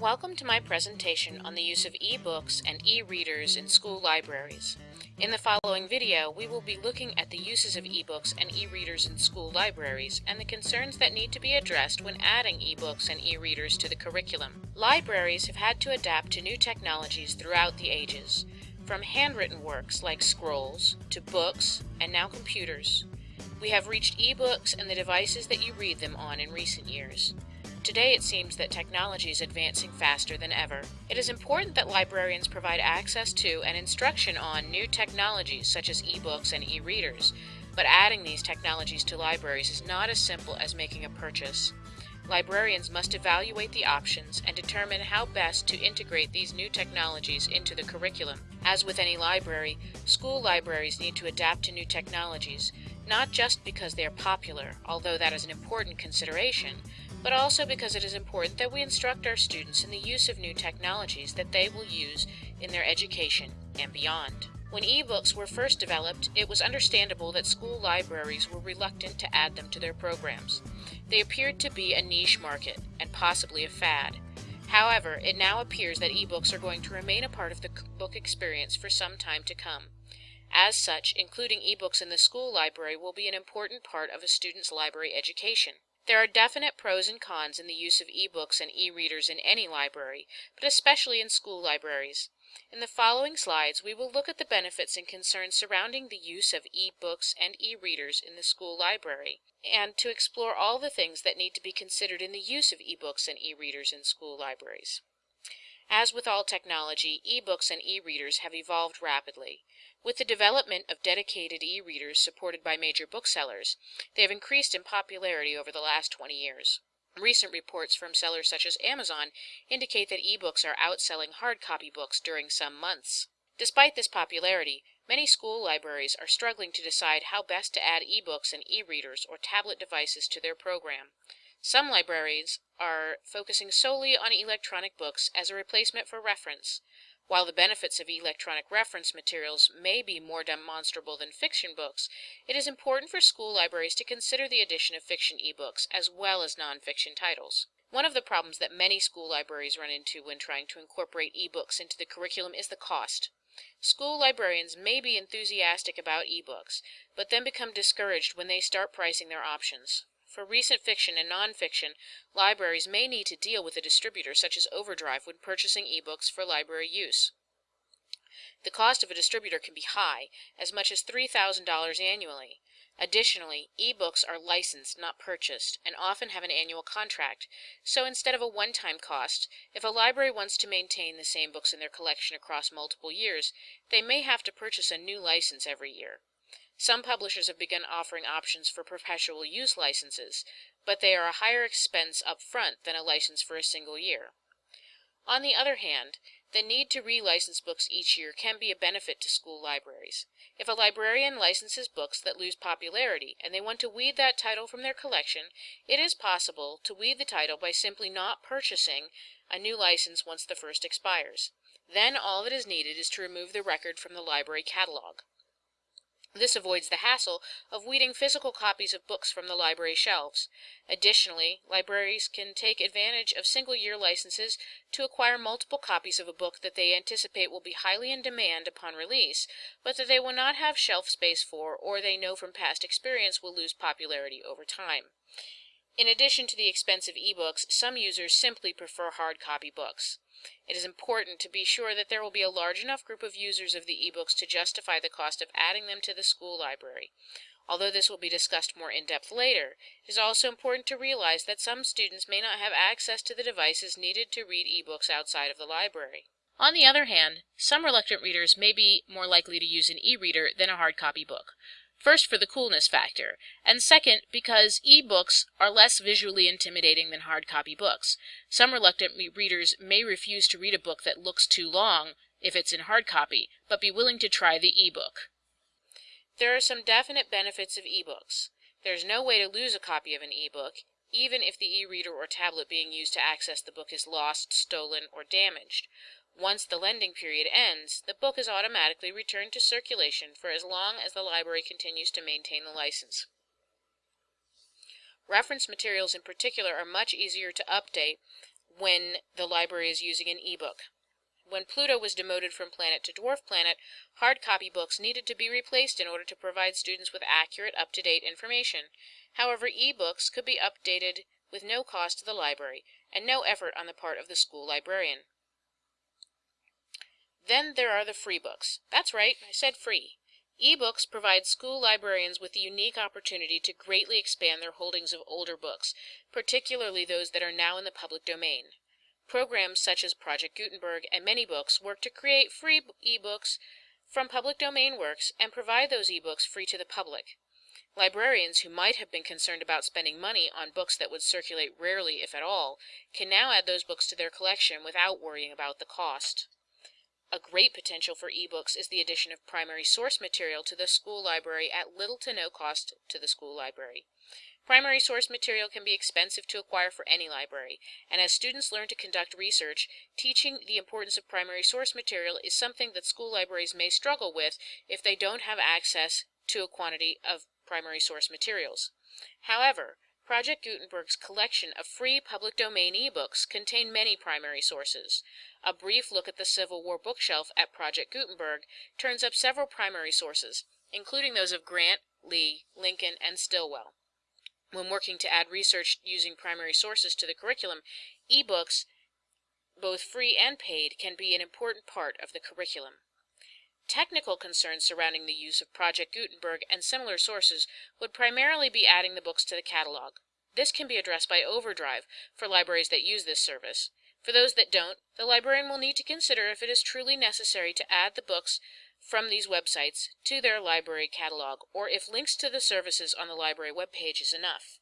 Welcome to my presentation on the use of e-books and e-readers in school libraries. In the following video, we will be looking at the uses of e-books and e-readers in school libraries and the concerns that need to be addressed when adding e-books and e-readers to the curriculum. Libraries have had to adapt to new technologies throughout the ages, from handwritten works like scrolls to books and now computers. We have reached e-books and the devices that you read them on in recent years. Today it seems that technology is advancing faster than ever. It is important that librarians provide access to and instruction on new technologies such as e-books and e-readers, but adding these technologies to libraries is not as simple as making a purchase. Librarians must evaluate the options and determine how best to integrate these new technologies into the curriculum. As with any library, school libraries need to adapt to new technologies, not just because they are popular, although that is an important consideration, but also because it is important that we instruct our students in the use of new technologies that they will use in their education and beyond. When e-books were first developed, it was understandable that school libraries were reluctant to add them to their programs. They appeared to be a niche market, and possibly a fad. However, it now appears that e-books are going to remain a part of the book experience for some time to come. As such, including e-books in the school library will be an important part of a student's library education. There are definite pros and cons in the use of e-books and e-readers in any library, but especially in school libraries. In the following slides, we will look at the benefits and concerns surrounding the use of e-books and e-readers in the school library, and to explore all the things that need to be considered in the use of e-books and e-readers in school libraries. As with all technology, e-books and e-readers have evolved rapidly. With the development of dedicated e-readers supported by major booksellers, they have increased in popularity over the last 20 years. Recent reports from sellers such as Amazon indicate that e-books are outselling hard copy books during some months. Despite this popularity, many school libraries are struggling to decide how best to add e-books and e-readers or tablet devices to their program. Some libraries are focusing solely on electronic books as a replacement for reference. While the benefits of electronic reference materials may be more demonstrable than fiction books, it is important for school libraries to consider the addition of fiction ebooks as well as nonfiction titles. One of the problems that many school libraries run into when trying to incorporate ebooks into the curriculum is the cost. School librarians may be enthusiastic about ebooks, but then become discouraged when they start pricing their options. For recent fiction and nonfiction, libraries may need to deal with a distributor such as Overdrive when purchasing ebooks for library use. The cost of a distributor can be high, as much as $3,000 annually. Additionally, ebooks are licensed, not purchased, and often have an annual contract, so instead of a one-time cost, if a library wants to maintain the same books in their collection across multiple years, they may have to purchase a new license every year. Some publishers have begun offering options for perpetual use licenses, but they are a higher expense up front than a license for a single year. On the other hand, the need to relicense books each year can be a benefit to school libraries. If a librarian licenses books that lose popularity and they want to weed that title from their collection, it is possible to weed the title by simply not purchasing a new license once the first expires. Then all that is needed is to remove the record from the library catalog. This avoids the hassle of weeding physical copies of books from the library shelves. Additionally, libraries can take advantage of single-year licenses to acquire multiple copies of a book that they anticipate will be highly in demand upon release, but that they will not have shelf space for or they know from past experience will lose popularity over time. In addition to the expensive ebooks, some users simply prefer hard copy books. It is important to be sure that there will be a large enough group of users of the ebooks to justify the cost of adding them to the school library. Although this will be discussed more in depth later, it is also important to realize that some students may not have access to the devices needed to read ebooks outside of the library. On the other hand, some reluctant readers may be more likely to use an e-reader than a hard copy book. First, for the coolness factor, and second, because e-books are less visually intimidating than hard copy books. Some reluctant readers may refuse to read a book that looks too long if it's in hard copy, but be willing to try the e-book. There are some definite benefits of e-books. There is no way to lose a copy of an e-book, even if the e-reader or tablet being used to access the book is lost, stolen, or damaged. Once the lending period ends, the book is automatically returned to circulation for as long as the library continues to maintain the license. Reference materials in particular are much easier to update when the library is using an e-book. When Pluto was demoted from planet to dwarf planet, hard copy books needed to be replaced in order to provide students with accurate, up-to-date information. However, e-books could be updated with no cost to the library and no effort on the part of the school librarian. Then there are the free books. That's right, I said free. E-books provide school librarians with the unique opportunity to greatly expand their holdings of older books, particularly those that are now in the public domain. Programs such as Project Gutenberg and ManyBooks work to create free e-books from public domain works and provide those e-books free to the public. Librarians who might have been concerned about spending money on books that would circulate rarely, if at all, can now add those books to their collection without worrying about the cost. A great potential for e-books is the addition of primary source material to the school library at little to no cost to the school library. Primary source material can be expensive to acquire for any library, and as students learn to conduct research, teaching the importance of primary source material is something that school libraries may struggle with if they don't have access to a quantity of primary source materials. However, Project Gutenberg's collection of free public domain ebooks contain many primary sources. A brief look at the Civil War bookshelf at Project Gutenberg turns up several primary sources, including those of Grant, Lee, Lincoln, and Stilwell. When working to add research using primary sources to the curriculum, ebooks, both free and paid, can be an important part of the curriculum. Technical concerns surrounding the use of Project Gutenberg and similar sources would primarily be adding the books to the catalog. This can be addressed by Overdrive for libraries that use this service. For those that don't, the librarian will need to consider if it is truly necessary to add the books from these websites to their library catalog, or if links to the services on the library webpage is enough.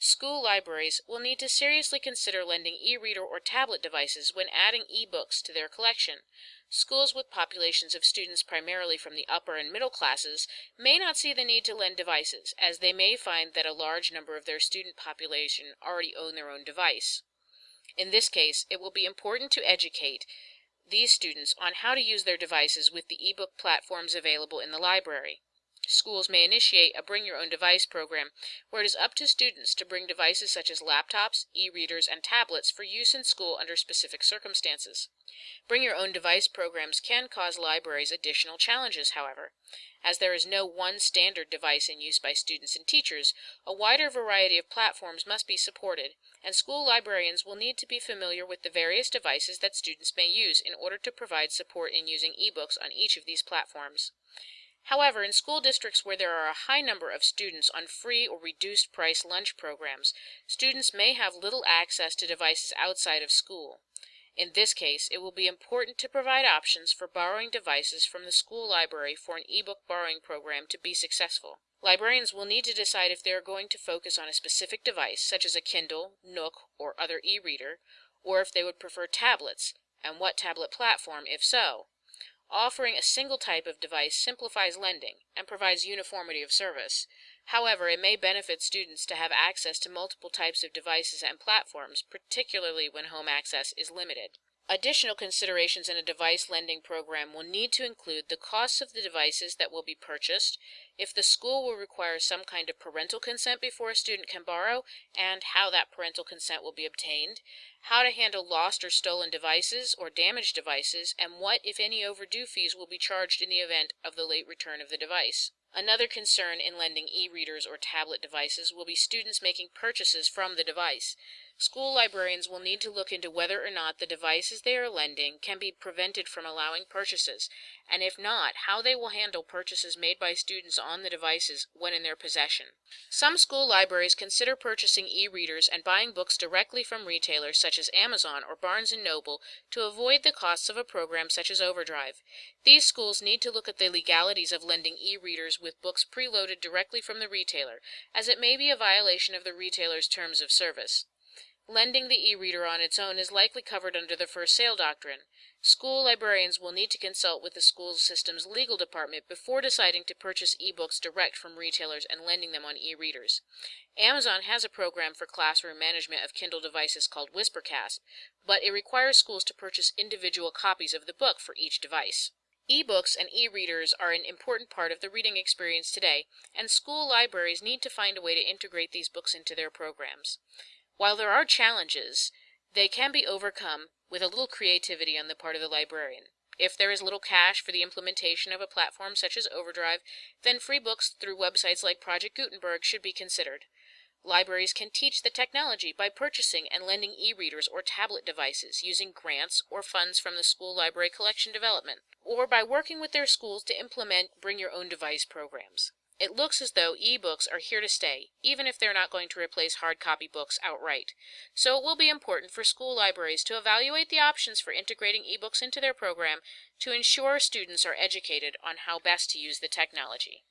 School libraries will need to seriously consider lending e-reader or tablet devices when adding e-books to their collection. Schools with populations of students primarily from the upper and middle classes may not see the need to lend devices, as they may find that a large number of their student population already own their own device. In this case, it will be important to educate these students on how to use their devices with the e-book platforms available in the library. Schools may initiate a Bring Your Own Device program where it is up to students to bring devices such as laptops, e-readers, and tablets for use in school under specific circumstances. Bring Your Own Device programs can cause libraries additional challenges, however. As there is no one standard device in use by students and teachers, a wider variety of platforms must be supported, and school librarians will need to be familiar with the various devices that students may use in order to provide support in using ebooks on each of these platforms. However, in school districts where there are a high number of students on free or reduced price lunch programs, students may have little access to devices outside of school. In this case, it will be important to provide options for borrowing devices from the school library for an e-book borrowing program to be successful. Librarians will need to decide if they are going to focus on a specific device, such as a Kindle, Nook, or other e-reader, or if they would prefer tablets, and what tablet platform if so. Offering a single type of device simplifies lending and provides uniformity of service. However, it may benefit students to have access to multiple types of devices and platforms, particularly when home access is limited. Additional considerations in a device lending program will need to include the costs of the devices that will be purchased, if the school will require some kind of parental consent before a student can borrow, and how that parental consent will be obtained, how to handle lost or stolen devices or damaged devices, and what, if any, overdue fees will be charged in the event of the late return of the device. Another concern in lending e-readers or tablet devices will be students making purchases from the device. School librarians will need to look into whether or not the devices they are lending can be prevented from allowing purchases, and if not, how they will handle purchases made by students on the devices when in their possession. Some school libraries consider purchasing e-readers and buying books directly from retailers such as Amazon or Barnes & Noble to avoid the costs of a program such as Overdrive. These schools need to look at the legalities of lending e-readers with books preloaded directly from the retailer, as it may be a violation of the retailer's terms of service. Lending the e-reader on its own is likely covered under the first sale doctrine. School librarians will need to consult with the school system's legal department before deciding to purchase e-books direct from retailers and lending them on e-readers. Amazon has a program for classroom management of Kindle devices called Whispercast, but it requires schools to purchase individual copies of the book for each device. E-books and e-readers are an important part of the reading experience today, and school libraries need to find a way to integrate these books into their programs. While there are challenges, They can be overcome with a little creativity on the part of the librarian. If there is little cash for the implementation of a platform such as Overdrive, then free books through websites like Project Gutenberg should be considered. Libraries can teach the technology by purchasing and lending e-readers or tablet devices using grants or funds from the school library collection development, or by working with their schools to implement bring your own device programs. It looks as though e-books are here to stay, even if they're not going to replace hard copy books outright. So it will be important for school libraries to evaluate the options for integrating e-books into their program to ensure students are educated on how best to use the technology.